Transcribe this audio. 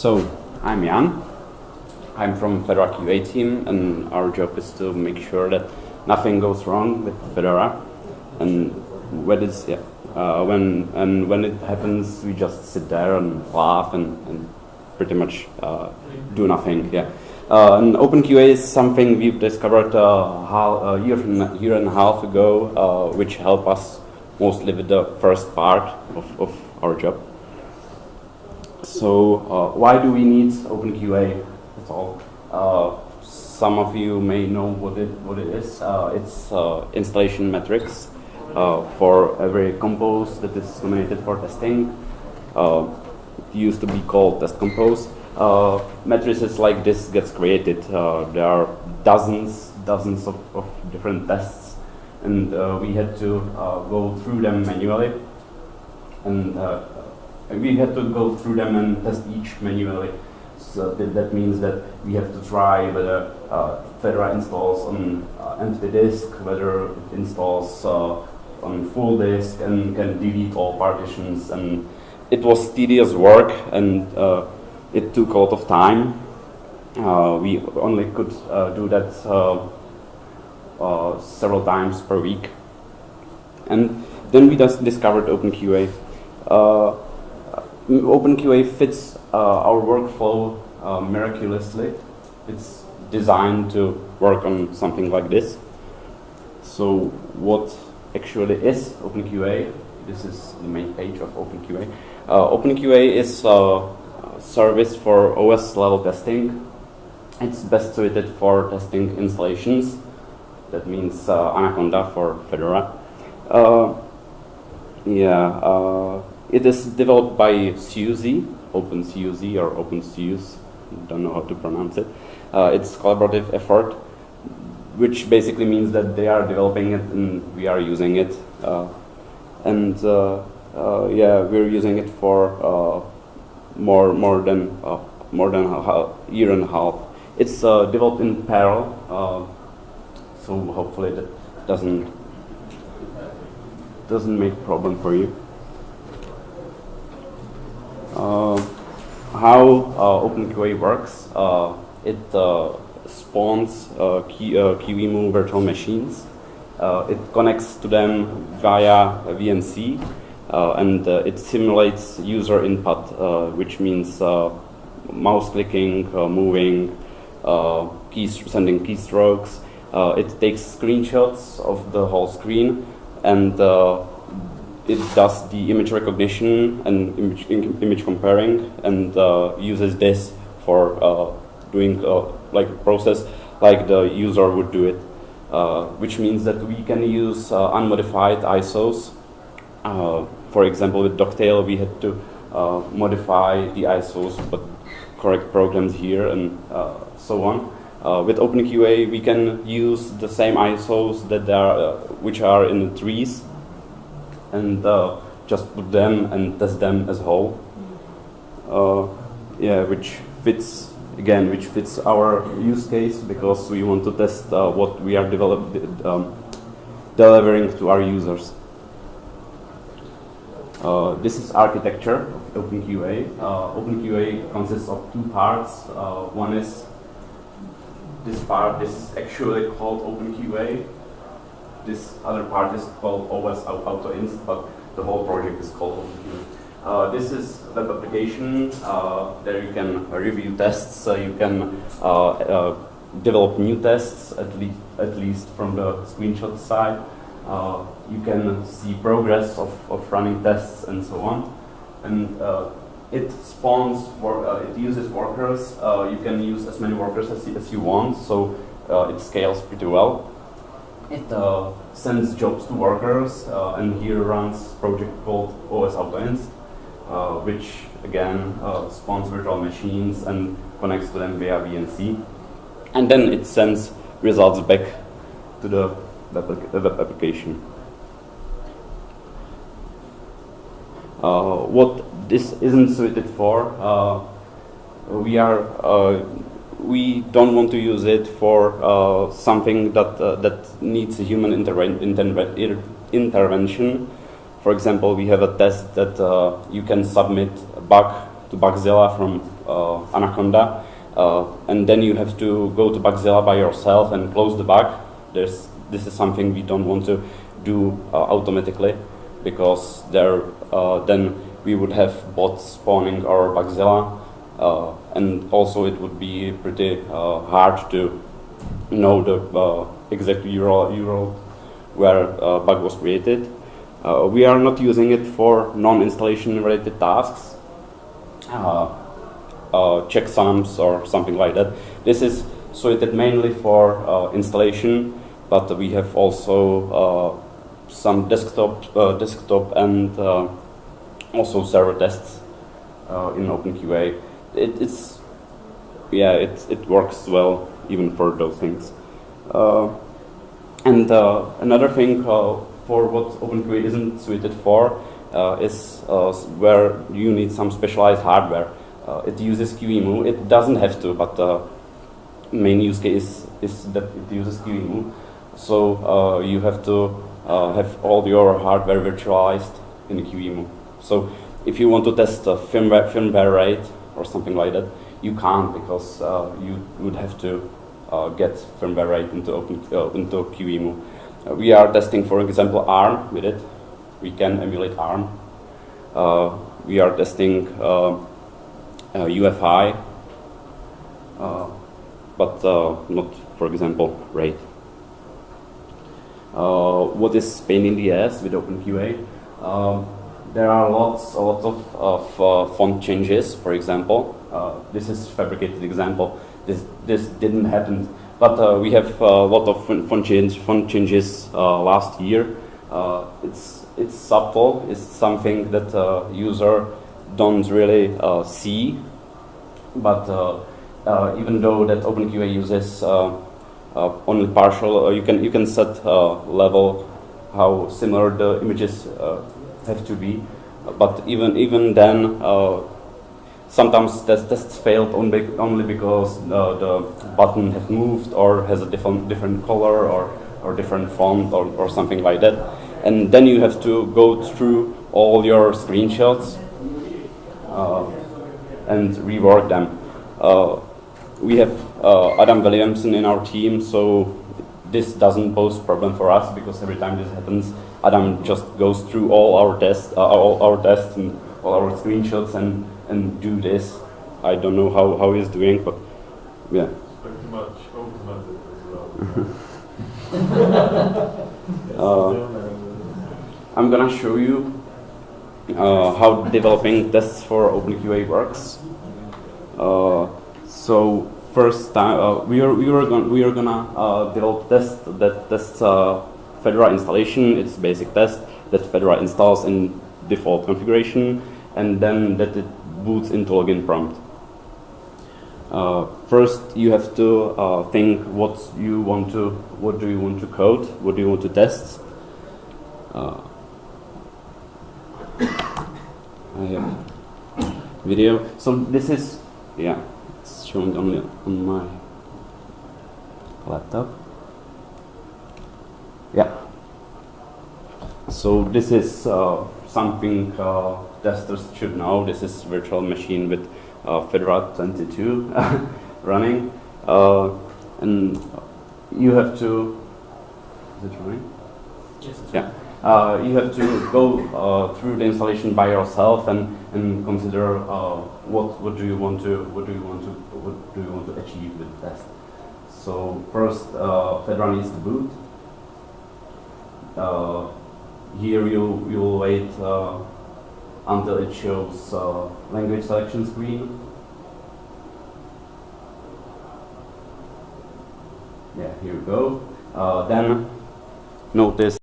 So, I'm Jan. I'm from Fedora QA team, and our job is to make sure that nothing goes wrong with Fedora. And when it's yeah, uh, when and when it happens, we just sit there and laugh and, and pretty much uh, do nothing. Yeah. Uh, and OpenQA is something we've discovered uh, a year, and, year and a half ago, uh, which helped us mostly with the first part of, of our job. So uh, why do we need OpenQA at all? Uh, some of you may know what it, what it is. Uh, it's uh, installation metrics uh, for every compose that is nominated for testing. Uh, it used to be called test compose. matrices like this gets created. there are dozens, dozens of, of different tests and we had to go through them manually and we had to go through them and test each manually. So that, that means that we have to try whether uh, Fedora installs on uh, empty disk, whether it installs uh, on full disk and can delete all partitions. And it was tedious work and uh, it took a lot of time. Uh, we only could uh, do that several times per week. And then we just discovered OpenQA. OpenQA fits uh, our workflow uh, miraculously. It's designed to work on something like this. So what actually is OpenQA? This is the main page of OpenQA. Uh, OpenQA is a service for OS level testing. It's best suited for testing installations. That means uh, Anaconda for Fedora. Uh, yeah, uh, it is developed by SUSE, OpenSUSE or OpenSUSE, don't know how to pronounce it. Uh, it's collaborative effort, which basically means that they are developing it and we are using it. Uh, and uh, uh yeah, we're using it for uh, more more than more than a year and a half. It's developed in Perl, so hopefully that doesn't doesn't make problem for you. Uh, how uh, OpenQA works, uh, it spawns key, QEMU virtual machines. it connects to them via VNC, and it simulates user input, which means mouse clicking, moving, keys, sending keystrokes. Uh, it takes screenshots of the whole screen and uh, it does the image recognition and image, image comparing and uh, uses this for uh, doing uh, like a process like the user would do it, uh, which means that we can use uh, unmodified ISOs. Uh, for example, with Dogtail, we had to modify the ISOs, but correct programs here and so on. with OpenQA, we can use the same ISOs that are, which are in the trees and uh, just put them and test them as a whole. Uh, yeah, which fits again, which fits our use case because we want to test uh, what we are um, delivering to our users. Uh, this is architecture of OpenQA. Uh, OpenQA consists of two parts. Uh, one is this part this is actually called OpenQA, this other part is called OS AutoInst, but the whole project is called. Uh, this is web application. Uh, there you can review tests. Uh, you can uh, uh, develop new tests, at least at least from the screenshot side. Uh, you can see progress of, of running tests and so on. And it spawns, it uses workers. you can use as many workers as, as you want, so it scales pretty well. It uh, sends jobs to workers, uh, and here runs project called OS AutoInst, uh, which again uh, spawns virtual machines and connects to them via VNC. And then it sends results back to the web, web application. Uh, what this isn't suited for, uh, we are we don't want to use it for uh, something that uh, that needs a human interven intervention. For example, we have a test that uh, you can submit a bug to Bugzilla from uh, Anaconda, uh, and then you have to go to Bugzilla by yourself and close the bug. There's, this is something we don't want to do uh, automatically because there, then we would have bots spawning our Bugzilla, and also it would be pretty uh, hard to know the uh, exact URL, URL where uh, bug was created. Uh, we are not using it for non-installation related tasks, uh, uh, checksums or something like that. This is suited mainly for uh, installation, but we have also uh, some desktop, uh, desktop and uh, also server tests uh, in OpenQA. It, it's yeah, it it works well even for those things. Uh, and uh, another thing uh, for what OpenQA isn't suited for uh, is uh, where you need some specialized hardware. It uses QEMU. It doesn't have to, but the main use case is that it uses QEMU. So you have to have all your hardware virtualized in QEMU. So if you want to test a firmware, firmware RAID or something like that, you can't because uh, you would have to uh, get firmware RAID into open uh, into QEMU. Uh, we are testing, for example, ARM with it. We can emulate ARM. Uh, we are testing uh, uh, UFI, uh, but not, for example, RAID. What is pain in the ass with OpenQA? Um, there are lots, a lot of, of uh, font changes, for example. Uh, this is fabricated example. This, this didn't happen, but uh, we have a lot of font change, font changes uh, last year. Uh, it's, it's subtle, it's something that uh, user don't really uh, see, but uh, uh, even though that OpenQA uses uh, uh, only partial, uh, you can you can set uh, level how similar the images uh, have to be, but even even then. Uh, Sometimes test, tests failed only, because the button has moved or has a different different color or, or different font or, or something like that. And then you have to go through all your screenshots uh, and rework them. Uh, we have uh, Adam Williamson in our team, so this doesn't pose problem for us because every time this happens, Adam just goes through all our tests, uh, all our tests and all our screenshots and, and do this. I don't know how, how he's doing, but yeah. Pretty much as well. Uh, I'm gonna show you uh, how developing tests for OpenQA works. Uh, so first time uh, we are we are gonna we are gonna uh, develop test that tests uh, Fedora installation. It's basic test that Fedora installs in default configuration, and then that it boots into login prompt. Uh, first, you have to uh, think what you want to, what do you want to code, what do you want to test. Uh, video. So this is, yeah, it's showing only on my laptop. Yeah. So this is uh, something uh, testers should know. This is virtual machine with uh, Fedora 22 running, uh, and you have to. Is it running? Yes, Yeah. Uh, you have to go uh, through the installation by yourself and, and consider uh, what what do you want to what do you want to what do you want to achieve with the test. So first, uh, Fedora needs to boot. Uh, here you you will wait uh, until it shows uh, language selection screen. Yeah, here we go. Then notice